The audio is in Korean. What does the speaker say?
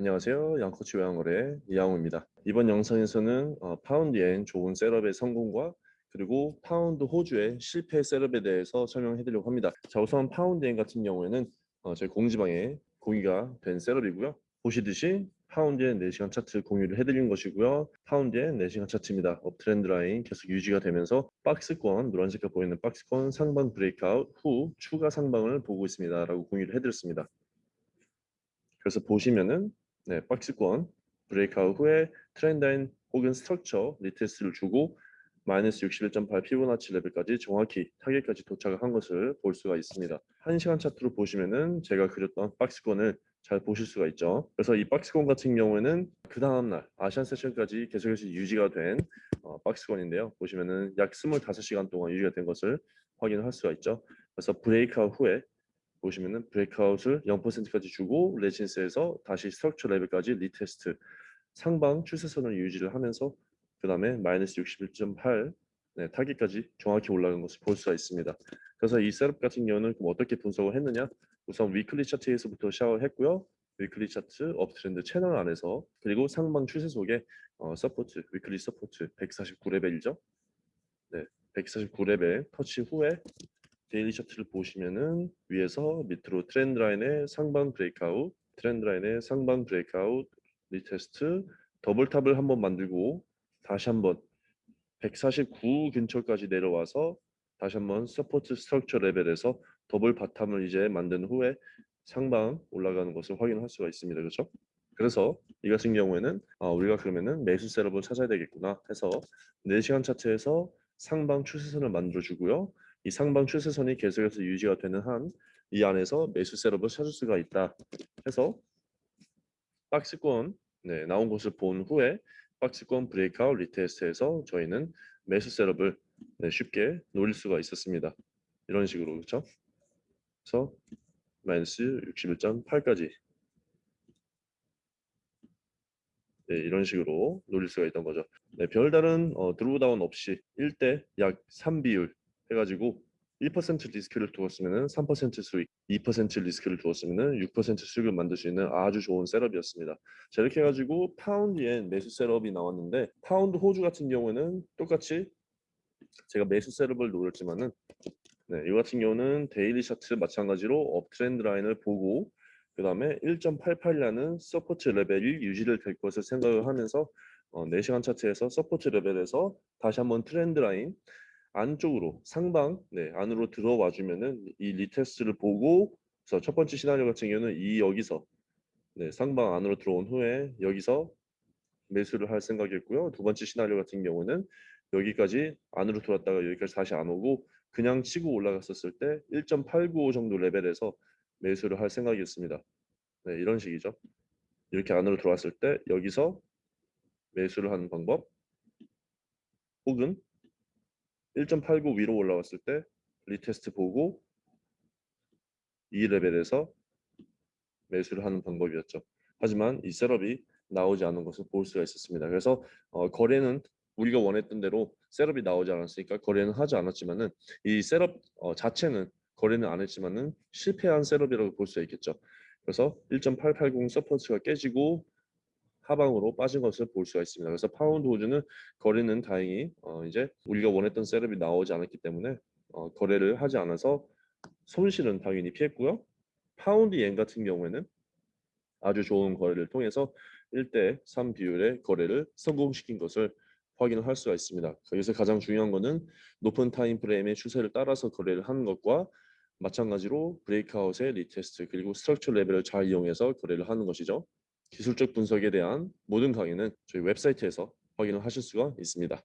안녕하세요. 양코치 외환거래 이양호입니다. 이번 영상에서는 어, 파운드엔 좋은 setup의 성공과 그리고 파운드 호주의 실패 setup에 대해서 설명해 드리려고 합니다. 자 우선 파운드엔 같은 경우에는 어, 저희 공지방에 공유가 된 setup이고요. 보시듯이 파운드엔 4시간 차트 공유를 해드린 것이고요. 파운드엔 4시간 차트입니다. uptrend line 계속 유지가 되면서 박스권, 노란색깔 보이는 박스권 상방 breakout 후 추가 상방을 보고 있습니다. 라고 공유를 해드렸습니다. 그래서 보시면은 네, 박스권 breakout 후에 trendline 혹은 structure retest를 주고 마이너스 61.8 피보나치 레벨까지 정확히 타깃까지 도착을 한 것을 볼 수가 있습니다. 1시간 차트로 보시면은 제가 그렸던 박스권을 잘 보실 수가 있죠. 그래서 이 박스권 같은 경우에는 그 다음날 Asian session까지 계속해서 유지가 된 어, 박스권인데요. 보시면은 약 25시간 동안 유지가 된 것을 확인할 수가 있죠. 그래서 breakout 후에 보시면은 breakout을 0%까지 주고 resistance에서 다시 structure 레벨까지 retest 상방 추세선을 유지를 하면서 그 다음에 마이너스 61.8 네, 타깃까지 정확히 올라간 것을 볼 수가 있습니다. 그래서 이 setup 같은 경우는 어떻게 분석을 했느냐 우선 weekly 차트에서부터 시작을 했고요. weekly 차트 uptrend 채널 안에서 그리고 상방 추세 속에 어, support weekly support 149레벨이죠. 네, 149레벨 터치 후에 daily 차트를 보시면은 위에서 밑으로 트렌드 라인의 상방 breakout, 트렌드 라인의 상방 breakout, retest, double top을 한번 만들고 다시 한번 149 근처까지 내려와서 다시 한번 support structure 레벨에서 double bottom을 이제 만든 후에 상방 올라가는 것을 확인할 수가 있습니다. 그렇죠? 그래서 이 같은 경우에는 어, 우리가 그러면은 매수 setup을 찾아야 되겠구나 해서 4시간 차트에서 상방 추세선을 만들어 주고요. 이 상방 추세선이 계속해서 유지가 되는 한 이 안에서 매수 setup을 찾을 수가 있다 해서 박스권 네, 나온 것을 본 후에 박스권 breakout retest에서 저희는 매수 setup을 네, 쉽게 노릴 수가 있었습니다. 이런 식으로 그렇죠? 그래서 마이너스 61.8까지 네, 이런 식으로 노릴 수가 있던 거죠. 네, 별다른 어, drawdown 없이 1대 약 3비율 해가지고 1% 리스크를 두었으면 3% 수익, 2% 리스크를 두었으면 6% 수익을 만들 수 있는 아주 좋은 setup이었습니다. 자 이렇게 해가지고 파운드엔 매수 setup이 나왔는데 파운드 호주 같은 경우에는 똑같이 제가 매수 setup을 노렸지만은 네, 이 같은 경우는 daily 차트 마찬가지로 uptrend 라인을 보고 그 다음에 1.88이라는 support 레벨이 유지를 될 것을 생각을 하면서 어, 4시간 차트에서 support 레벨에서 다시 한번 트렌드 라인 안쪽으로 상방 네, 안으로 들어와 주면은 이 retest를 보고 그래서 첫 번째 시나리오 같은 경우는 이 여기서 네, 상방 안으로 들어온 후에 여기서 매수를 할 생각이었고요. 두 번째 시나리오 같은 경우는 여기까지 안으로 들어왔다가 여기까지 다시 안 오고 그냥 치고 올라갔었을 때 1.895 정도 레벨에서 매수를 할 생각이었습니다. 네, 이런 식이죠. 이렇게 안으로 들어왔을 때 여기서 매수를 하는 방법 혹은 1.89 위로 올라왔을 때 retest 보고 이 레벨에서 매수를 하는 방법이었죠. 하지만 이 setup이 나오지 않은 것을 볼 수가 있었습니다. 그래서 어, 거래는 우리가 원했던 대로 setup이 나오지 않았으니까 거래는 하지 않았지만은 이 setup 어, 자체는 거래는 안 했지만은 실패한 setup이라고 볼 수가 있겠죠. 그래서 1.880 support가 깨지고 하방으로 빠진 것을 볼 수가 있습니다. 그래서 파운드 호주는 거래는 다행히 어 이제 우리가 원했던 setup이 나오지 않았기 때문에 어 거래를 하지 않아서 손실은 당연히 피했고요. 파운드엔 같은 경우에는 아주 좋은 거래를 통해서 1대 3 비율의 거래를 성공시킨 것을 확인을 할 수가 있습니다. 여기서 가장 중요한 것은 높은 time frame의 추세를 따라서 거래를 하는 것과 마찬가지로 breakout의 retest 그리고 structure 레벨을 잘 이용해서 거래를 하는 것이죠. 기술적 분석에 대한 모든 강의는 저희 웹사이트에서 확인을 하실 수가 있습니다.